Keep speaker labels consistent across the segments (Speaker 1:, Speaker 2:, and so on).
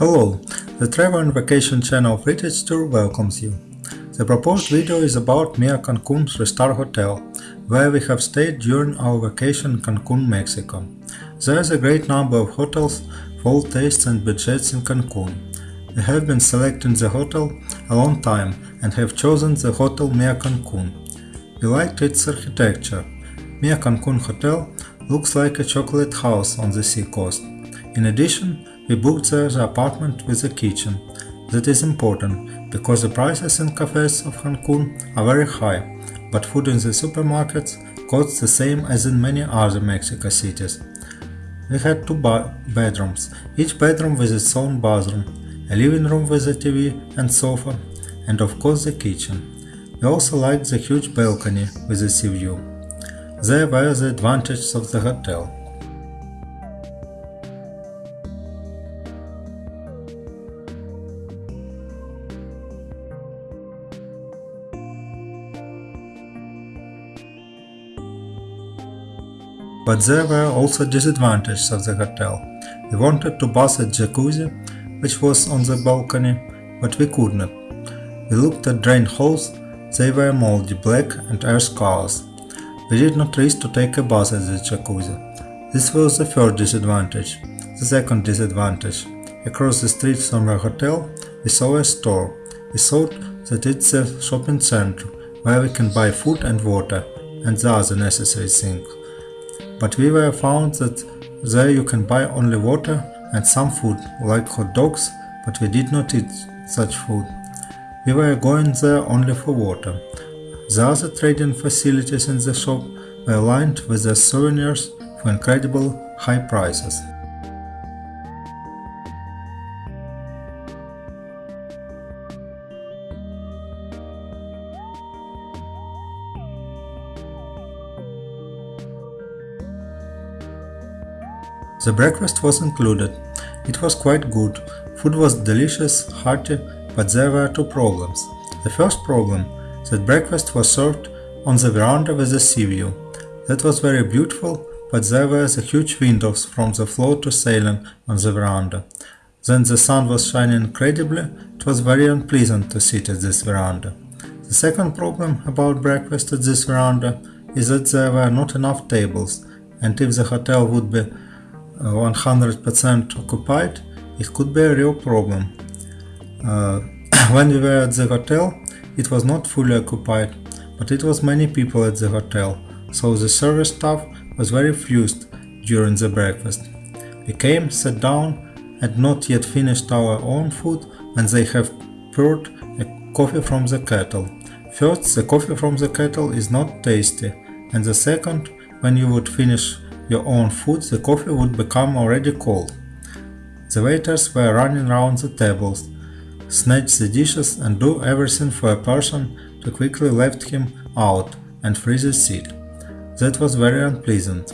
Speaker 1: Hello, the Travel and Vacation channel of Heritage Tour welcomes you. The proposed video is about Mia Cancun 3-star hotel, where we have stayed during our vacation in Cancun, Mexico. There is a great number of hotels for all tastes and budgets in Cancun. We have been selecting the hotel a long time and have chosen the Hotel Mia Cancun. We liked its architecture. Mia Cancun Hotel looks like a chocolate house on the sea coast. In addition, we booked the apartment with a kitchen. That is important, because the prices in cafes of Cancun are very high, but food in the supermarkets costs the same as in many other Mexico cities. We had two bedrooms, each bedroom with its own bathroom, a living room with a TV and sofa, and of course the kitchen. We also liked the huge balcony with a sea view. There were the advantages of the hotel. But there were also disadvantages of the hotel. We wanted to bath at jacuzzi, which was on the balcony, but we could not. We looked at drain holes, they were moldy, black and air scars. We did not risk to take a bath at the jacuzzi. This was the first disadvantage. The second disadvantage. Across the street from our hotel, we saw a store. We thought that it's a shopping center, where we can buy food and water, and the other necessary things but we were found that there you can buy only water and some food, like hot dogs, but we did not eat such food. We were going there only for water. The other trading facilities in the shop were lined with their souvenirs for incredible high prices. The breakfast was included. It was quite good. Food was delicious, hearty, but there were two problems. The first problem, that breakfast was served on the veranda with a sea view. That was very beautiful, but there were the huge windows from the floor to ceiling on the veranda. Then the sun was shining incredibly, it was very unpleasant to sit at this veranda. The second problem about breakfast at this veranda is that there were not enough tables, and if the hotel would be 100% occupied, it could be a real problem. Uh, when we were at the hotel, it was not fully occupied, but it was many people at the hotel, so the service staff was very fused during the breakfast. We came, sat down, and not yet finished our own food when they have poured a coffee from the kettle. First, the coffee from the kettle is not tasty, and the second, when you would finish your own food, the coffee would become already cold. The waiters were running around the tables, snatch the dishes and do everything for a person to quickly lift him out and freeze his seat. That was very unpleasant.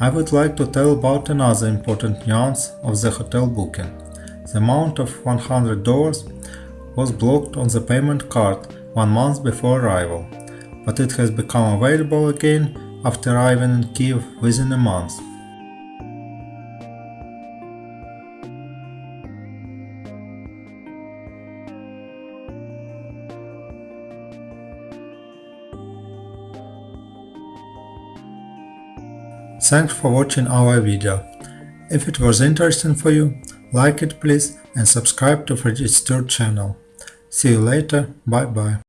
Speaker 1: I would like to tell about another important nuance of the hotel booking. The amount of $100 was blocked on the payment card one month before arrival, but it has become available again after arriving in Kiev within a month. Thanks for watching our video. If it was interesting for you, like it please and subscribe to Freddy's channel. See you later, bye bye.